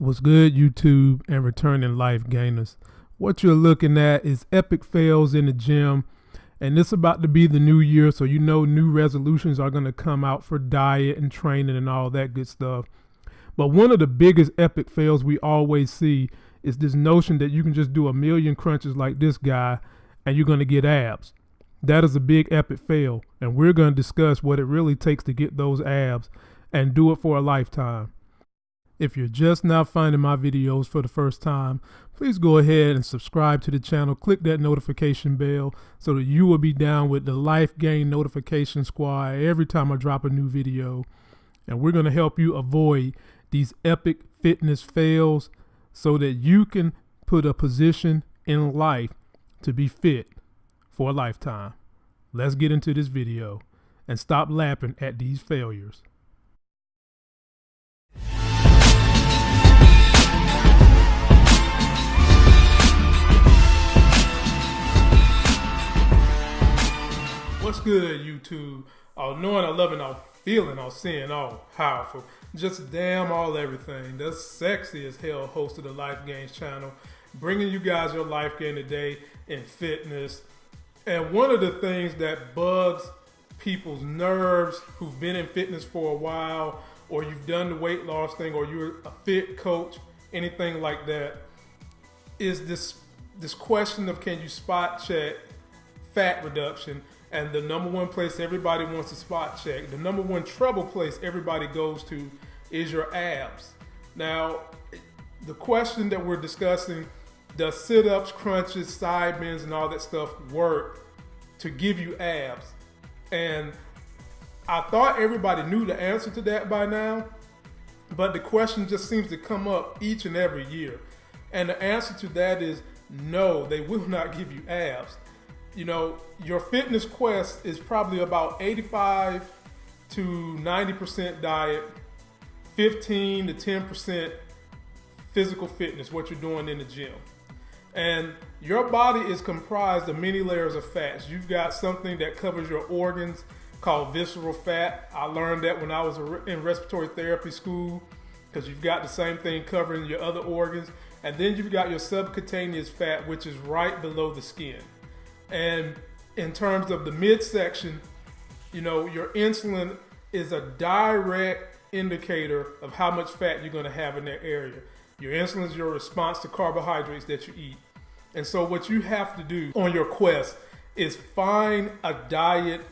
What's good, YouTube and returning life gainers? What you're looking at is epic fails in the gym, and it's about to be the new year, so you know new resolutions are going to come out for diet and training and all that good stuff. But one of the biggest epic fails we always see is this notion that you can just do a million crunches like this guy and you're going to get abs. That is a big epic fail, and we're going to discuss what it really takes to get those abs and do it for a lifetime. If you're just now finding my videos for the first time, please go ahead and subscribe to the channel. Click that notification bell so that you will be down with the Life Gain Notification Squad every time I drop a new video. And we're going to help you avoid these epic fitness fails so that you can put a position in life to be fit for a lifetime. Let's get into this video and stop laughing at these failures. What's good, YouTube? All knowing, all loving, all feeling, all seeing, all powerful. Just damn all everything. The sexy as hell host of the Life Gains channel, bringing you guys your life gain today in fitness. And one of the things that bugs people's nerves who've been in fitness for a while, or you've done the weight loss thing, or you're a fit coach, anything like that, is this this question of can you spot check fat reduction and the number one place everybody wants to spot check, the number one trouble place everybody goes to is your abs. Now, the question that we're discussing does sit ups, crunches, side bends, and all that stuff work to give you abs? And I thought everybody knew the answer to that by now, but the question just seems to come up each and every year. And the answer to that is no, they will not give you abs you know, your fitness quest is probably about 85 to 90% diet, 15 to 10% physical fitness, what you're doing in the gym. And your body is comprised of many layers of fats. You've got something that covers your organs called visceral fat. I learned that when I was in respiratory therapy school because you've got the same thing covering your other organs. And then you've got your subcutaneous fat, which is right below the skin. And in terms of the midsection, you know, your insulin is a direct indicator of how much fat you're going to have in that area. Your insulin is your response to carbohydrates that you eat. And so, what you have to do on your quest is find a diet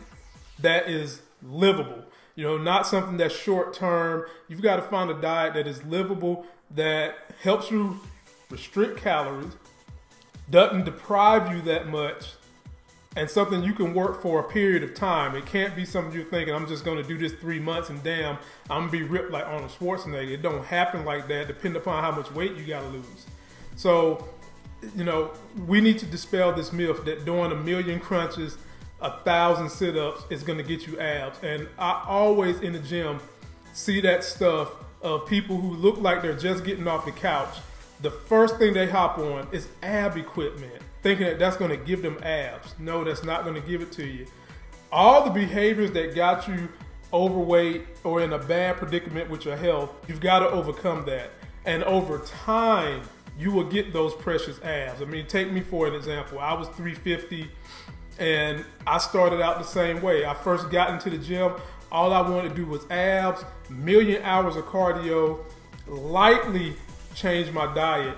that is livable. You know, not something that's short term. You've got to find a diet that is livable, that helps you restrict calories, doesn't deprive you that much, and something you can work for a period of time. It can't be something you're thinking, I'm just going to do this three months and damn, I'm going to be ripped like Arnold Schwarzenegger. It don't happen like that, depending upon how much weight you got to lose. So, you know, we need to dispel this myth that doing a million crunches, a thousand sit-ups is going to get you abs. And I always in the gym see that stuff of people who look like they're just getting off the couch. The first thing they hop on is ab equipment thinking that that's going to give them abs. No, that's not going to give it to you. All the behaviors that got you overweight or in a bad predicament with your health, you've got to overcome that. And over time, you will get those precious abs. I mean, take me for an example. I was 350 and I started out the same way. I first got into the gym. All I wanted to do was abs, million hours of cardio, lightly change my diet,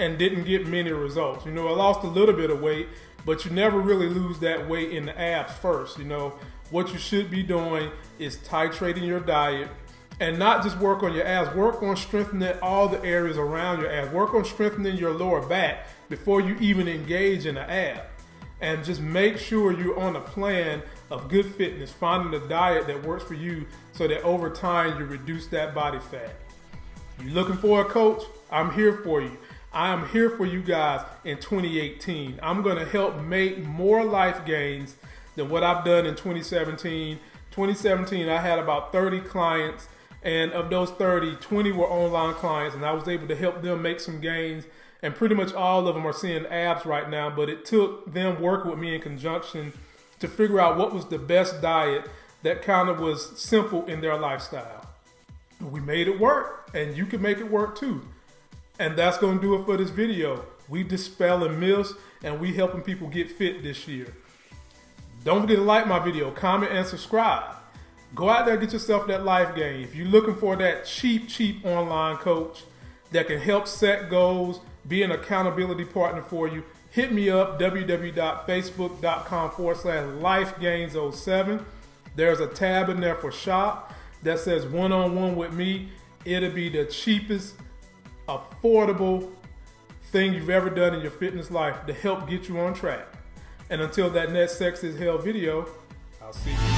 and didn't get many results. You know, I lost a little bit of weight, but you never really lose that weight in the abs first. You know, what you should be doing is titrating your diet and not just work on your abs, work on strengthening all the areas around your abs. Work on strengthening your lower back before you even engage in an ab. And just make sure you're on a plan of good fitness, finding a diet that works for you so that over time you reduce that body fat. You looking for a coach? I'm here for you. I am here for you guys in 2018. I'm going to help make more life gains than what I've done in 2017. 2017, I had about 30 clients, and of those 30, 20 were online clients, and I was able to help them make some gains. And pretty much all of them are seeing abs right now, but it took them working with me in conjunction to figure out what was the best diet that kind of was simple in their lifestyle. We made it work, and you can make it work too. And that's going to do it for this video. We dispelling myths, and we helping people get fit this year. Don't forget to like my video, comment, and subscribe. Go out there get yourself that life game. If you're looking for that cheap, cheap online coach that can help set goals, be an accountability partner for you, hit me up www.facebook.com forward slash lifegains07. There's a tab in there for shop that says one on one with me. It'll be the cheapest, affordable thing you've ever done in your fitness life to help get you on track. And until that next Sex is Hell video, I'll see you.